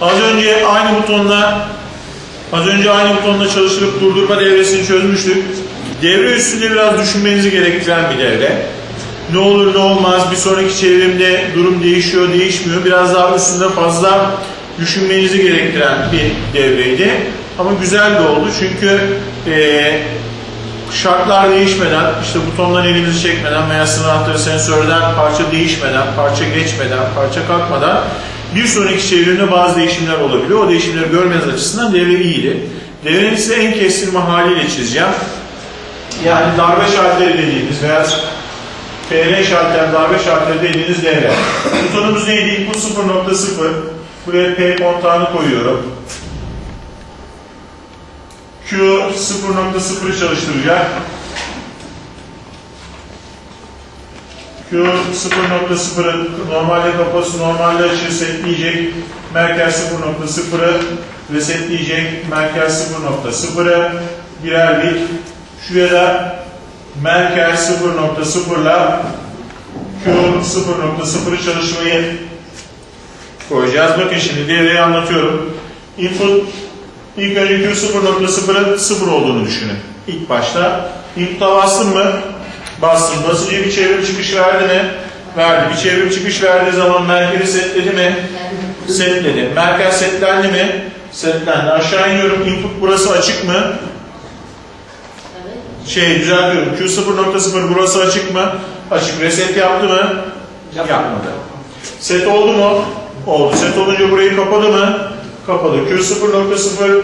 Az önce aynı butonla az önce aynı butonla çalıştırıp durdurma devresini çözmüştük. Devre üstünde biraz düşünmenizi gerektiren bir devre. Ne olur ne olmaz bir sonraki çevrimde durum değişiyor değişmiyor. Biraz daha üstünde fazla düşünmenizi gerektiren bir devreydi. Ama güzel de oldu çünkü eee şartlar değişmeden, işte butondan elimizi çekmeden veya sınır sensörden parça değişmeden, parça geçmeden, parça kalkmadan bir sonraki çevrimde bazı değişimler olabiliyor. O değişimleri görmeniz açısından devre iyiydi. Devrenin size en kestirme haliyle çizeceğim. Yani darbe şalteri dediğimiz veya PR şalter, darbe şalteri dediğiniz devre. Butonumuz neydi? Input 0.0. Buraya P kontağını koyuyorum. Q 0.0'ı çalıştıracak. Q 0.0'ı normalde kapası normalde açığı setleyecek. Merkez 0.0'ı resetleyecek. Merkez 0.0'ı birer bit. Şuraya da merkez 0.0'la Q 0.0'ı çalışmayı koyacağız. Bakın şimdi devreyi anlatıyorum. Input İlk önce Q 0.0'ın 0 olduğunu düşünün. İlk başta. Input'a bastım mı? Bastım. Basınca bir çevrim çıkış verdi mi? Verdi. Bir çevrim çıkış verdiği zaman merkezi setledi mi? Setledi. Merkez setlendi mi? Setlendi. Aşağı iniyorum. Input burası açık mı? Şey düzeltiyorum. Q 0.0 burası açık mı? Açık. Reset yaptı mı? Yapmadı. Set oldu mu? Oldu. Set olunca burayı kapadı mı? Kapalı. Q 0.0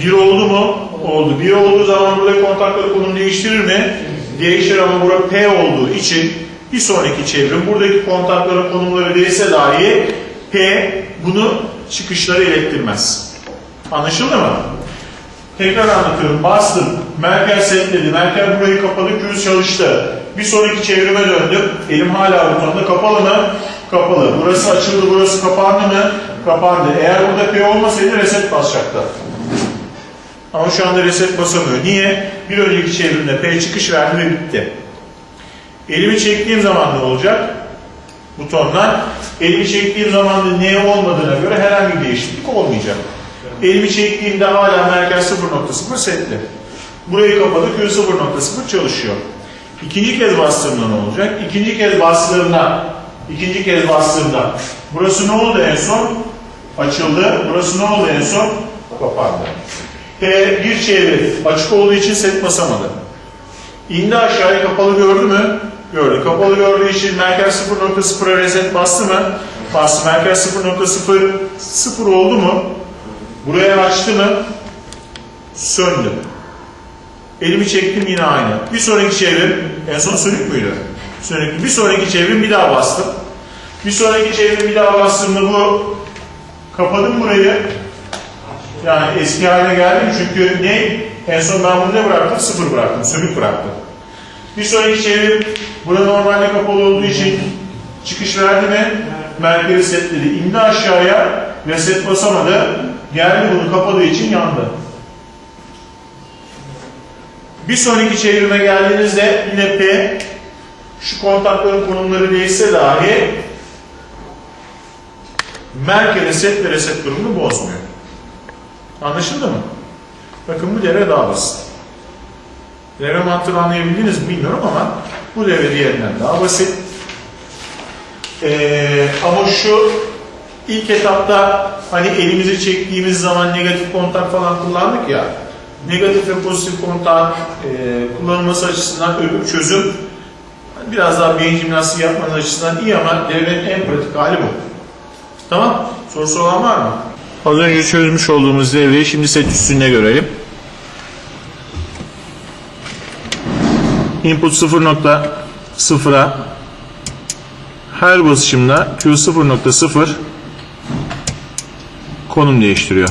1 oldu mu? Oldu. 1 olduğu zaman burada kontakları konum değiştirir mi? Değişir ama burada P olduğu için bir sonraki çevrim buradaki kontakların konumları değilse dahi P bunu çıkışları ilettirmez. Anlaşıldı mı? Tekrar anlatıyorum. Bastım. Merkez setledi. Merkez burayı kapadı. Q çalıştı. Bir sonraki çevrime döndüm. Elim hala butonda. Kapalı mı? Kapalı. Burası açıldı. Burası kapandı mı? Kapandı. Eğer burada P olmasaydı reset basacaktı. Ama şu anda reset basamıyor. Niye? Bir önceki çevrimde P çıkış verdi ve bitti. Elimi çektiğim zaman ne olacak? Butondan. Elimi çektiğim zaman da N olmadığına göre herhangi bir değişiklik olmayacak. Elimi çektiğimde hala merkez 0.0 setli. Burayı kapadı. Q 0.0 çalışıyor. İkinci kez bastığımda ne olacak? İkinci kez bastığımda ikinci kez bastığımda burası ne oldu en son? Açıldı. Burası ne oldu en son? Kapandı. P bir çevre açık olduğu için set basamadı. İndi aşağıya kapalı gördü mü? Gördü. Kapalı gördüğü için merkez 0.0'a reset bastı mı? Bastı. Merkez 0.0 0 oldu mu? Buraya açtı mı? Söndü. Elimi çektim yine aynı. Bir sonraki çevrim en son sönük müydü? Sönüktü. Bir sonraki çevrim bir daha bastım. Bir sonraki çevrim bir daha bastığımda bu kapadım burayı. Yani eski haline geldim çünkü ne? En son ben bunu ne bıraktım? Sıfır bıraktım. Sönük bıraktım. Bir sonraki çevrim burada normalde kapalı olduğu için çıkış verdi mi? Merkezi setledi. İndi aşağıya reset basamadı. Geldi bunu kapadığı için yandı. Bir sonraki çevirime geldiğinizde yine P şu kontakların konumları değişse dahi merkez set ve reset durumunu bozmuyor. Anlaşıldı mı? Bakın bu devre daha basit. Devre mantığını anlayabildiniz mi bilmiyorum ama bu devre diğerinden daha basit. Ee, ama şu ilk etapta hani elimizi çektiğimiz zaman negatif kontak falan kullandık ya negatif ve pozitif kontağın e, kullanılması açısından öbür çözüm biraz daha beyin jimnastiği yapmanız açısından iyi ama devrenin en pratik hali bu. Tamam. Sorusu olan var mı? Az önce çözmüş olduğumuz devreyi şimdi set üstünde görelim. Input 0.0'a her basışımda Q0.0 konum değiştiriyor.